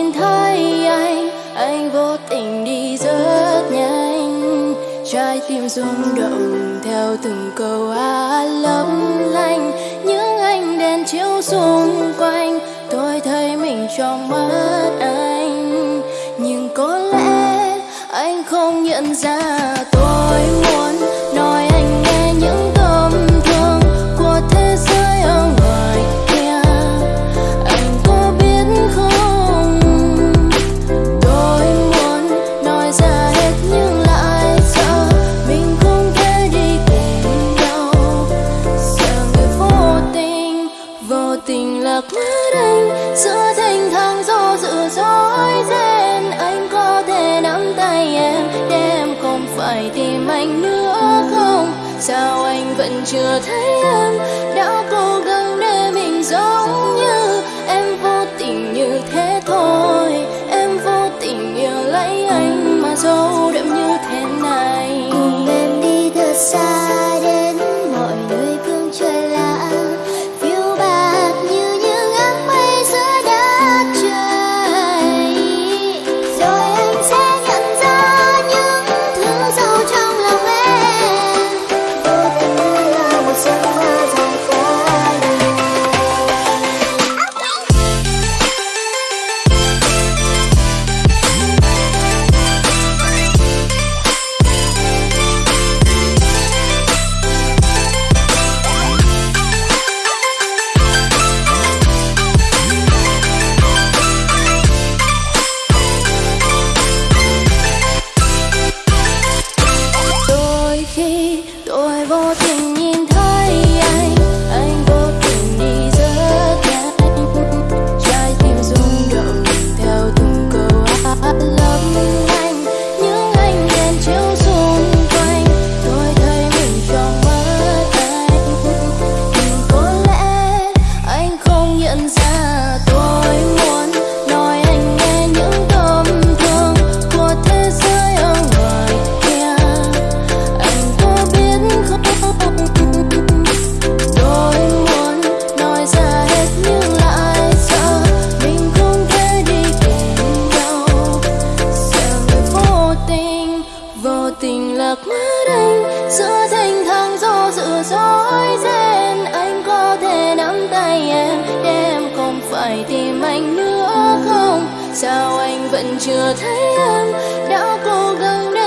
nhìn thấy anh anh vô tình đi rất nhanh. Trái tim rung động theo từng câu hát lấp lánh. Những ánh đèn chiếu xung quanh, tôi thấy mình trong mắt anh. Nhưng có lẽ anh không nhận ra tôi. sao anh vẫn chưa thấy em? Đã cố gắng để mình giống như em vẫn vô tình lạc mất anh, giữa thành thang do dự dối ren. Anh có thể nắm tay em để em không phải tìm anh nữa không? Sao anh vẫn chưa thấy em? Đã cố gắng để